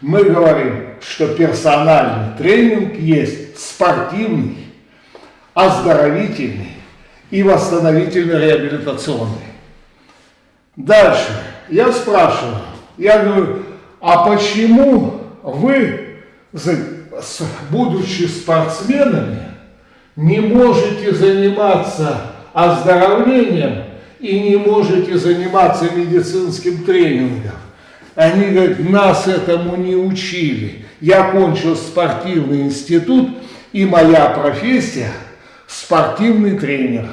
Мы говорим, что персональный тренинг есть спортивный, оздоровительный и восстановительно-реабилитационный. Дальше. Я спрашиваю, я говорю, а почему вы, будучи спортсменами, не можете заниматься оздоровлением и не можете заниматься медицинским тренингом? Они говорят, нас этому не учили. Я кончил спортивный институт, и моя профессия – спортивный тренер.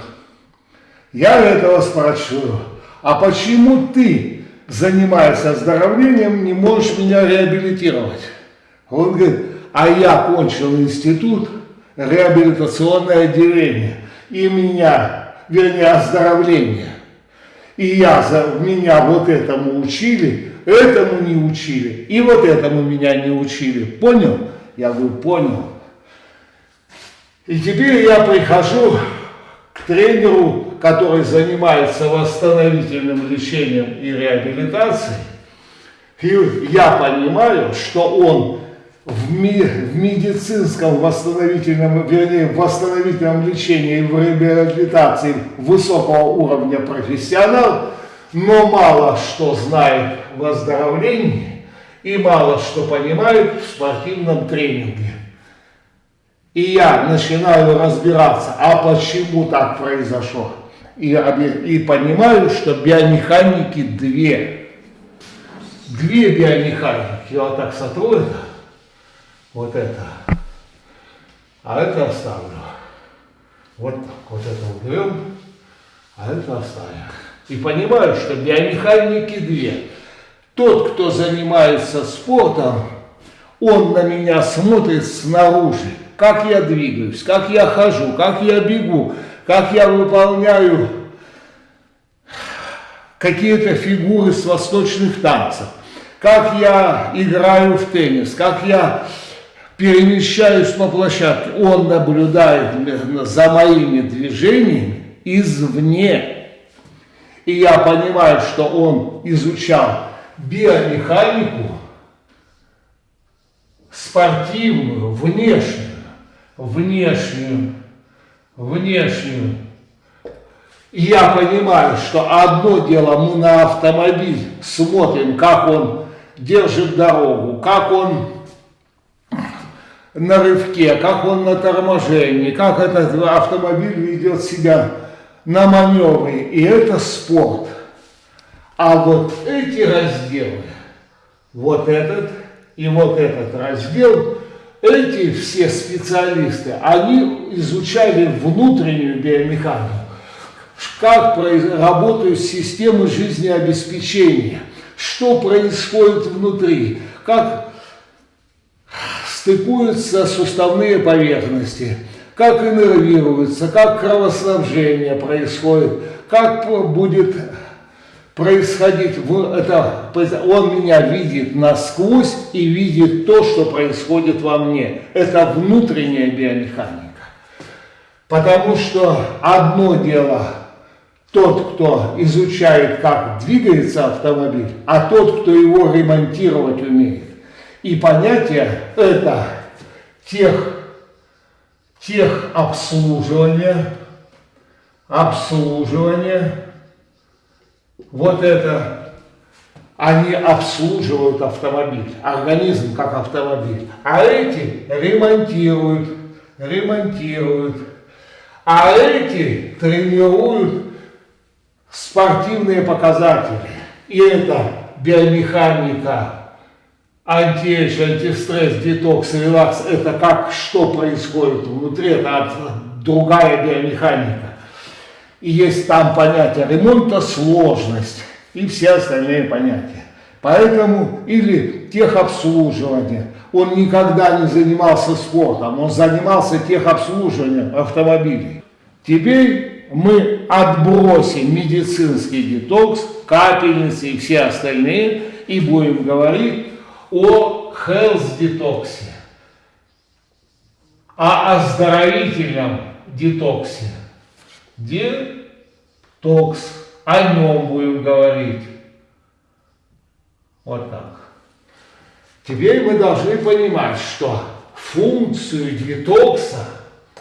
Я этого спрашиваю, а почему ты, занимаясь оздоровлением, не можешь меня реабилитировать? Он говорит, а я кончил институт, реабилитационное отделение, и меня, вернее, оздоровление. И я, меня вот этому учили, этому не учили, и вот этому меня не учили. Понял? Я говорю, понял. И теперь я прихожу к тренеру, который занимается восстановительным лечением и реабилитацией, и я понимаю, что он в, ми, в медицинском восстановительном, вернее, в восстановительном лечении и в реабилитации высокого уровня профессионал, но мало что знает в оздоровлении и мало что понимает в спортивном тренинге. И я начинаю разбираться, а почему так произошло. И, и понимаю, что биомеханики две. Две биомеханики. Я вот так сотру это, вот это, а это оставлю. Вот так, вот это уберем, а это оставим. И понимаю, что биомеханики две. Тот, кто занимается спортом, он на меня смотрит снаружи, как я двигаюсь, как я хожу, как я бегу, как я выполняю какие-то фигуры с восточных танцев, как я играю в теннис, как я перемещаюсь по площадке. Он наблюдает за моими движениями извне. И я понимаю, что он изучал биомеханику спортивную, внешнюю, внешнюю, внешнюю. Я понимаю, что одно дело мы на автомобиль смотрим, как он держит дорогу, как он на рывке, как он на торможении, как этот автомобиль ведет себя на маневре, и это спорт. А вот эти разделы, вот этот и вот этот раздел, эти все специалисты, они изучали внутреннюю биомеханику, как работают системы жизнеобеспечения, что происходит внутри, как стыкуются суставные поверхности, как иннервируется, как кровоснабжение происходит, как будет происходить, это, он меня видит насквозь и видит то, что происходит во мне. Это внутренняя биомеханика. Потому что одно дело тот, кто изучает, как двигается автомобиль, а тот, кто его ремонтировать умеет. И понятие это тех тех обслуживания, обслуживание, вот это, они обслуживают автомобиль, организм как автомобиль, а эти ремонтируют, ремонтируют, а эти тренируют спортивные показатели. И это биомеханика, антиэйдж, антистресс, детокс, релакс, это как, что происходит внутри, это другая биомеханика. И есть там понятие ремонта, сложность и все остальные понятия. Поэтому, или техобслуживание. Он никогда не занимался спортом, он занимался техобслуживанием автомобилей. Теперь мы отбросим медицинский детокс, капельницы и все остальные и будем говорить о health детоксе, о оздоровительном детоксе. Детокс, о нем будем говорить. Вот так. Теперь мы должны понимать, что функцию детокса,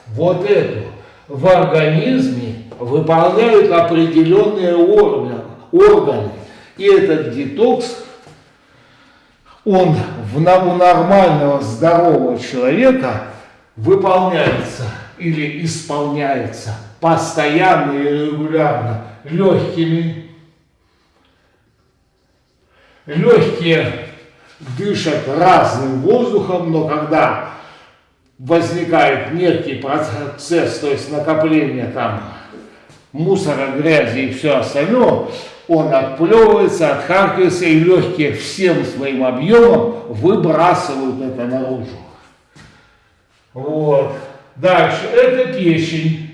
вот эту, в организме выполняют определенные органы. органы. И этот детокс, он в, у нормального здорового человека выполняется или исполняется постоянно и регулярно легкими. Легкие дышат разным воздухом, но когда возникает некий процесс, то есть накопление там мусора, грязи и все остальное, он отплевывается, отхаркивается, и легкие всем своим объемом выбрасывают это наружу. Вот. Дальше, это печень.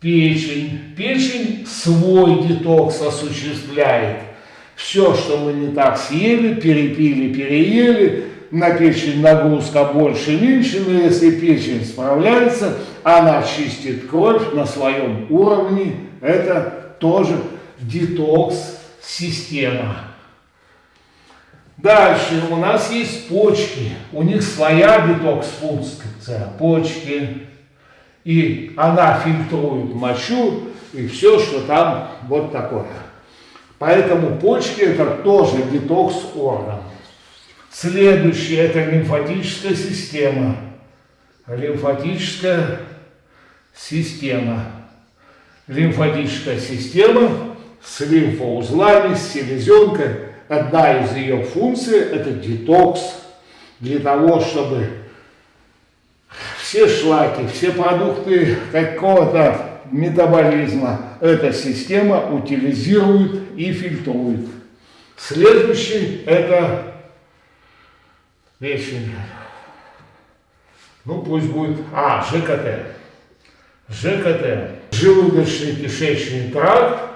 Печень. Печень свой детокс осуществляет. Все, что мы не так съели, перепили, переели, на печень нагрузка больше, меньше, но если печень справляется, она чистит кровь на своем уровне, это тоже детокс-система. Дальше у нас есть почки, у них своя детокс-функция, почки, и она фильтрует мочу и все, что там вот такое. Поэтому почки это тоже детокс-орган. Следующее – это лимфатическая система. Лимфатическая система. Лимфатическая система с лимфоузлами, с селезенкой. Одна из ее функций – это детокс. Для того, чтобы все шлаки, все продукты какого-то метаболизма эта система утилизирует и фильтрует. Следующий – это печень. Ну, пусть будет, а, ЖКТ. ЖКТ, желудочно-кишечный тракт,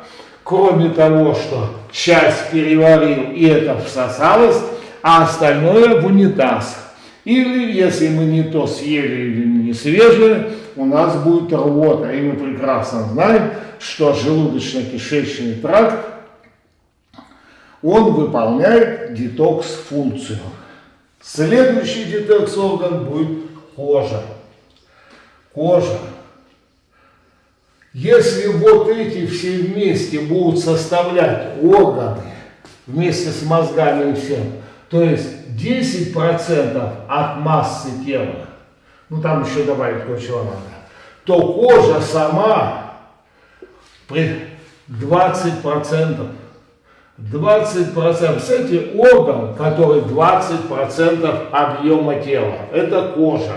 кроме того, что часть переварил и это всосалось, а остальное в унитаз. Или, если мы не то съели или не свежее, у нас будет рвота. И мы прекрасно знаем, что желудочно-кишечный тракт, он выполняет детокс-функцию. Следующий детекс-орган будет кожа. Кожа. Если вот эти все вместе будут составлять органы, вместе с мозгами и всем, то есть 10% от массы тела, ну там еще добавить кое-чего надо, то кожа сама при 20%. 20%. Кстати, орган, который 20% объема тела, это кожа.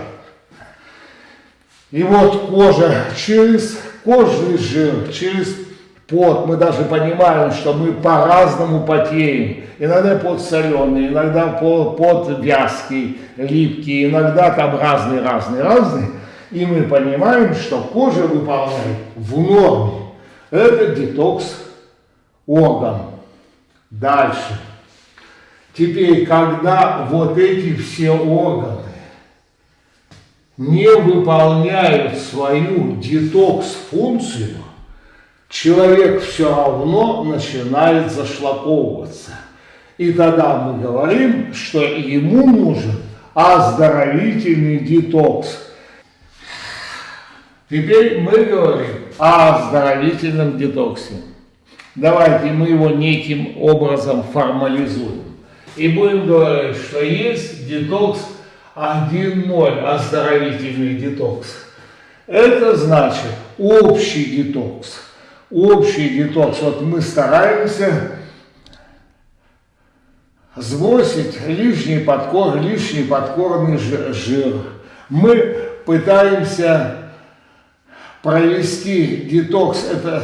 И вот кожа через кожный жир, через пот, мы даже понимаем, что мы по-разному потеем. Иногда пот соленый, иногда пот вязкий, липкий, иногда там разный-разный-разный. И мы понимаем, что кожа выполняет в норме. Это детокс орган. Дальше. Теперь, когда вот эти все органы не выполняют свою детокс-функцию, человек все равно начинает зашлаковываться. И тогда мы говорим, что ему нужен оздоровительный детокс. Теперь мы говорим о оздоровительном детоксе. Давайте мы его неким образом формализуем. И будем говорить, что есть детокс 1.0, оздоровительный детокс. Это значит общий детокс. Общий детокс. Вот мы стараемся сбросить лишний подкор, лишний подкорный жир. Мы пытаемся провести детокс, это